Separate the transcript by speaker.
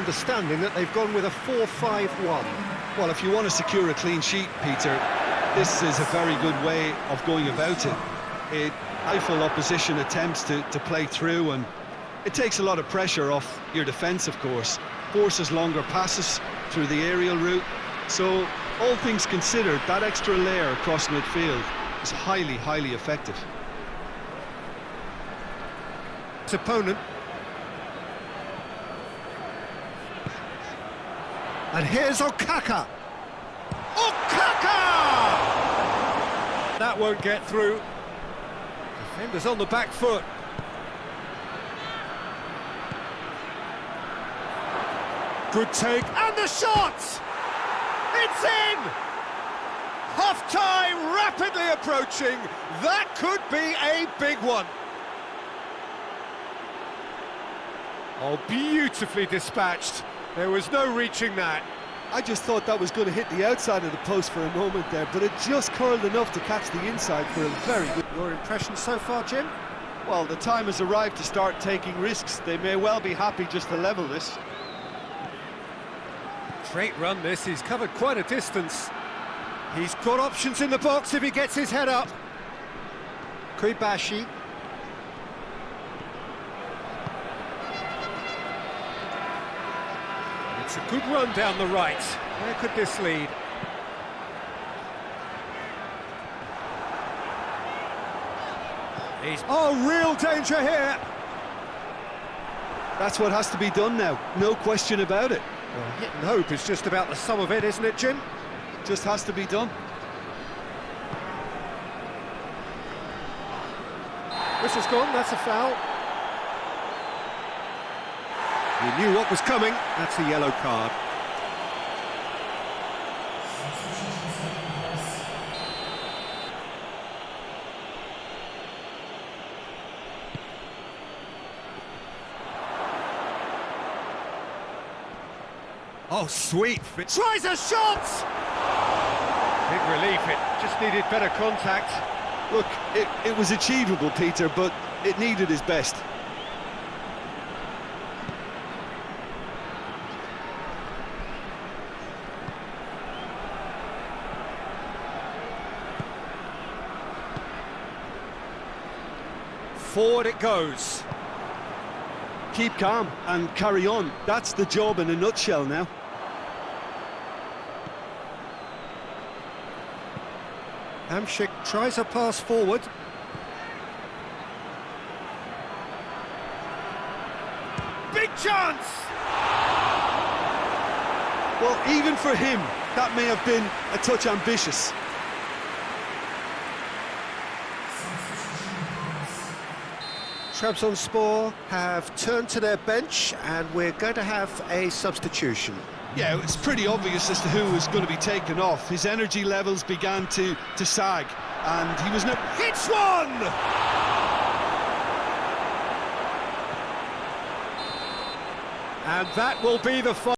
Speaker 1: understanding that they've gone with a 4-5-1.
Speaker 2: Well, if you want to secure a clean sheet, Peter, this is a very good way of going about it. It rifle opposition attempts to, to play through and it takes a lot of pressure off your defence, of course. Forces longer passes through the aerial route. So, all things considered, that extra layer across midfield is highly, highly effective.
Speaker 1: His opponent. And here's Okaka. Okaka! That won't get through. Defenders on the back foot. Good take, and the shot! It's in! Half-time rapidly approaching. That could be a big one. Oh, beautifully dispatched. There was no reaching that.
Speaker 2: I just thought that was going to hit the outside of the post for a moment there, but it just curled enough to catch the inside for a very good...
Speaker 1: Your impression so far, Jim?
Speaker 2: Well, the time has arrived to start taking risks. They may well be happy just to level this.
Speaker 1: Great run this, he's covered quite a distance. He's got options in the box if he gets his head up. Kuibashi. It's a good run down the right. Where could this lead? He's... Oh, real danger here!
Speaker 2: That's what has to be done now, no question about it.
Speaker 1: Well, hit and hope is just about the sum of it, isn't it, Jim?
Speaker 2: Just has to be done.
Speaker 1: Whistle's gone, that's a foul. He knew what was coming, that's a yellow card. Oh, sweet. Tries a shot! Big relief, it just needed better contact.
Speaker 2: Look, it, it was achievable, Peter, but it needed his best.
Speaker 1: Forward it goes.
Speaker 2: Keep calm and carry on. That's the job in a nutshell now.
Speaker 1: Hamšík tries a pass forward. Big chance!
Speaker 2: Well, even for him, that may have been a touch ambitious.
Speaker 1: Trabzonspor have turned to their bench and we're going to have a substitution.
Speaker 2: Yeah, it's pretty obvious as to who was going to be taken off. His energy levels began to, to sag, and he was no...
Speaker 1: Hits one! And that will be the...